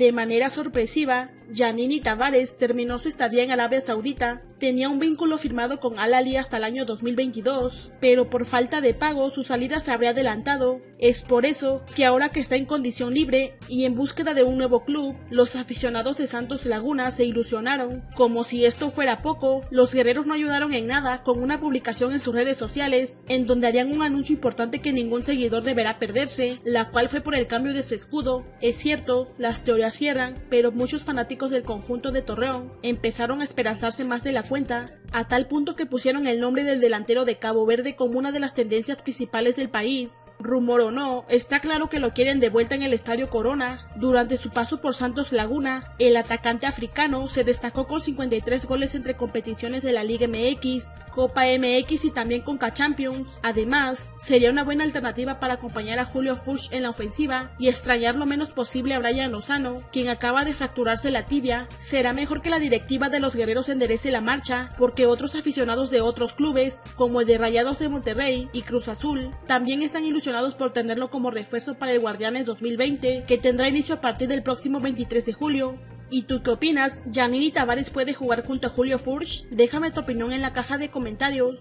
De manera sorpresiva, Janini Tavares terminó su estadía en Arabia Saudita, tenía un vínculo firmado con Al Ali hasta el año 2022, pero por falta de pago su salida se habría adelantado. Es por eso que ahora que está en condición libre y en búsqueda de un nuevo club, los aficionados de Santos Laguna se ilusionaron. Como si esto fuera poco, los guerreros no ayudaron en nada con una publicación en sus redes sociales, en donde harían un anuncio importante que ningún seguidor deberá perderse, la cual fue por el cambio de su escudo. Es cierto, las teorías cierran, pero muchos fanáticos del conjunto de Torreón empezaron a esperanzarse más de la a tal punto que pusieron el nombre del delantero de Cabo Verde como una de las tendencias principales del país. Rumor o no, está claro que lo quieren de vuelta en el Estadio Corona. Durante su paso por Santos Laguna, el atacante africano se destacó con 53 goles entre competiciones de la Liga MX, Copa MX y también Conca Champions. Además, sería una buena alternativa para acompañar a Julio Furch en la ofensiva y extrañar lo menos posible a Brian Lozano, quien acaba de fracturarse la tibia. Será mejor que la directiva de los guerreros enderece la porque otros aficionados de otros clubes, como el de Rayados de Monterrey y Cruz Azul, también están ilusionados por tenerlo como refuerzo para el Guardianes 2020, que tendrá inicio a partir del próximo 23 de julio. ¿Y tú qué opinas? ¿Janini Tavares puede jugar junto a Julio Furch? Déjame tu opinión en la caja de comentarios.